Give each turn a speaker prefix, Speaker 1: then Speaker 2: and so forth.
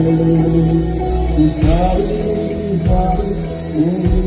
Speaker 1: Sorry, sorry,